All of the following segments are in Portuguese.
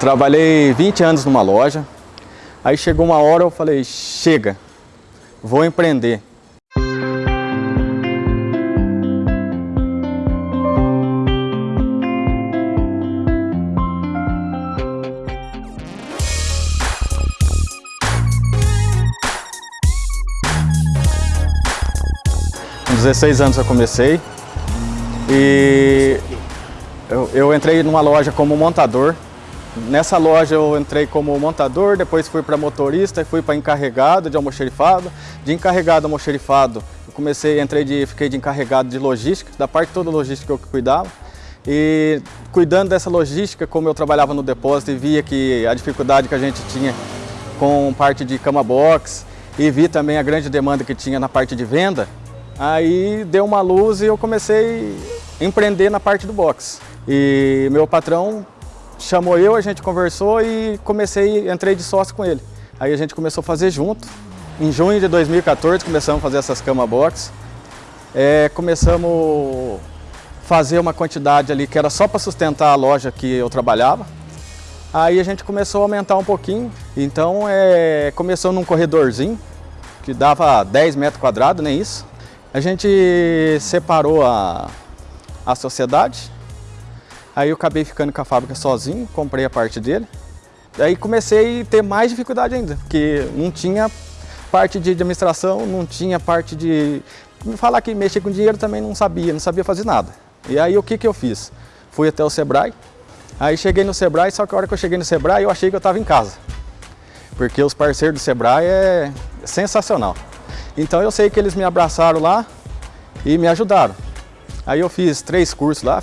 Trabalhei 20 anos numa loja, aí chegou uma hora eu falei, chega, vou empreender. Com 16 anos eu comecei e eu, eu entrei numa loja como montador. Nessa loja eu entrei como montador, depois fui para motorista fui para encarregado de almoxerifado. De encarregado almoxerifado, eu comecei, entrei de, fiquei de encarregado de logística, da parte toda logística eu cuidava. E cuidando dessa logística, como eu trabalhava no depósito e via que a dificuldade que a gente tinha com parte de cama box e vi também a grande demanda que tinha na parte de venda, Aí deu uma luz e eu comecei a empreender na parte do boxe. E meu patrão chamou eu, a gente conversou e comecei, entrei de sócio com ele. Aí a gente começou a fazer junto. Em junho de 2014 começamos a fazer essas camas box. É, começamos a fazer uma quantidade ali que era só para sustentar a loja que eu trabalhava. Aí a gente começou a aumentar um pouquinho. Então é, começou num corredorzinho que dava 10 metros quadrados, nem isso. A gente separou a, a sociedade, aí eu acabei ficando com a fábrica sozinho, comprei a parte dele. Aí comecei a ter mais dificuldade ainda, porque não tinha parte de administração, não tinha parte de... Falar que mexer com dinheiro também não sabia, não sabia fazer nada. E aí o que, que eu fiz? Fui até o Sebrae, aí cheguei no Sebrae, só que a hora que eu cheguei no Sebrae eu achei que eu estava em casa. Porque os parceiros do Sebrae é sensacional. Então eu sei que eles me abraçaram lá e me ajudaram. Aí eu fiz três cursos lá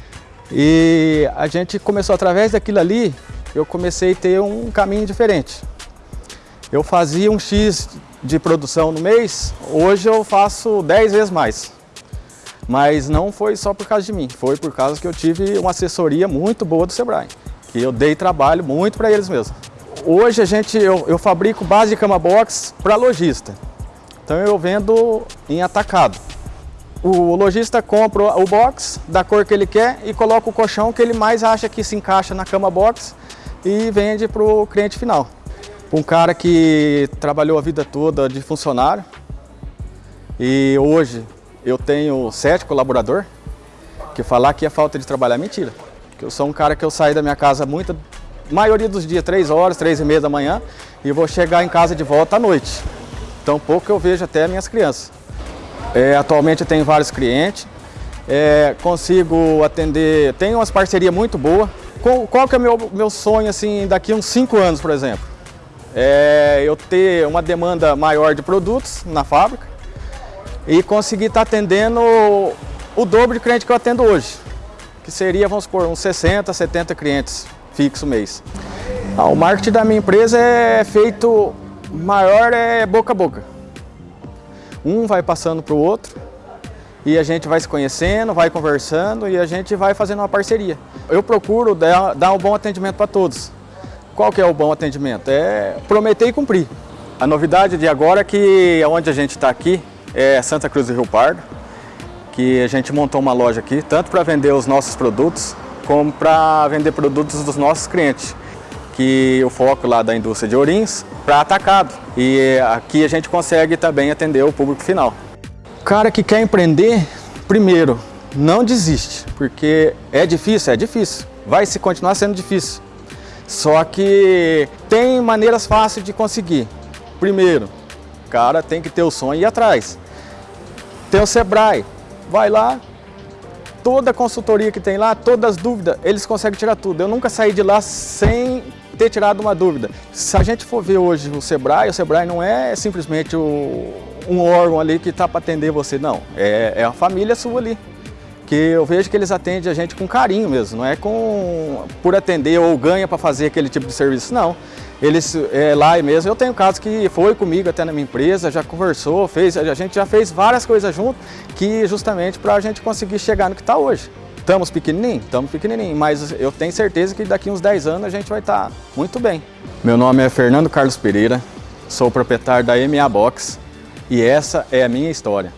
e a gente começou, através daquilo ali, eu comecei a ter um caminho diferente. Eu fazia um X de produção no mês, hoje eu faço 10 vezes mais. Mas não foi só por causa de mim, foi por causa que eu tive uma assessoria muito boa do Sebrae. Que eu dei trabalho muito para eles mesmo. Hoje a gente, eu, eu fabrico base de cama box para lojista. Então eu vendo em atacado. O lojista compra o box da cor que ele quer e coloca o colchão que ele mais acha que se encaixa na cama box e vende para o cliente final. Um cara que trabalhou a vida toda de funcionário e hoje eu tenho sete colaboradores, que falar que é falta de trabalho é mentira. eu sou um cara que eu saio da minha casa muita, maioria dos dias, três horas, três e meia da manhã e vou chegar em casa de volta à noite. Tão pouco eu vejo até minhas crianças. É, atualmente eu tenho vários clientes, é, consigo atender, tenho umas parcerias muito boas. Qual, qual que é o meu, meu sonho assim, daqui uns 5 anos, por exemplo? É eu ter uma demanda maior de produtos na fábrica e conseguir estar tá atendendo o dobro de cliente que eu atendo hoje, que seria, vamos supor, uns 60, 70 clientes fixo mês. Ah, o marketing da minha empresa é feito maior é boca a boca. Um vai passando para o outro e a gente vai se conhecendo, vai conversando e a gente vai fazendo uma parceria. Eu procuro dar, dar um bom atendimento para todos. Qual que é o bom atendimento? É prometer e cumprir. A novidade de agora é que onde a gente está aqui é Santa Cruz do Rio Pardo, que a gente montou uma loja aqui, tanto para vender os nossos produtos, como para vender produtos dos nossos clientes que o foco lá da indústria de Orins para atacado. E aqui a gente consegue também atender o público final. O cara que quer empreender, primeiro, não desiste, porque é difícil, é difícil. Vai se continuar sendo difícil. Só que tem maneiras fáceis de conseguir. Primeiro, o cara tem que ter o sonho e ir atrás. Tem o Sebrae, vai lá, toda a consultoria que tem lá, todas as dúvidas, eles conseguem tirar tudo. Eu nunca saí de lá sem ter tirado uma dúvida. Se a gente for ver hoje o Sebrae, o Sebrae não é simplesmente o, um órgão ali que está para atender você, não. É, é a família sua ali. Que eu vejo que eles atendem a gente com carinho mesmo, não é com por atender ou ganha para fazer aquele tipo de serviço, não. Eles é, lá mesmo, eu tenho casos que foi comigo até na minha empresa, já conversou, fez, a gente já fez várias coisas junto, que justamente para a gente conseguir chegar no que está hoje. Estamos pequenininho? Estamos pequenininho, mas eu tenho certeza que daqui uns 10 anos a gente vai estar tá muito bem. Meu nome é Fernando Carlos Pereira, sou proprietário da MA Box e essa é a minha história.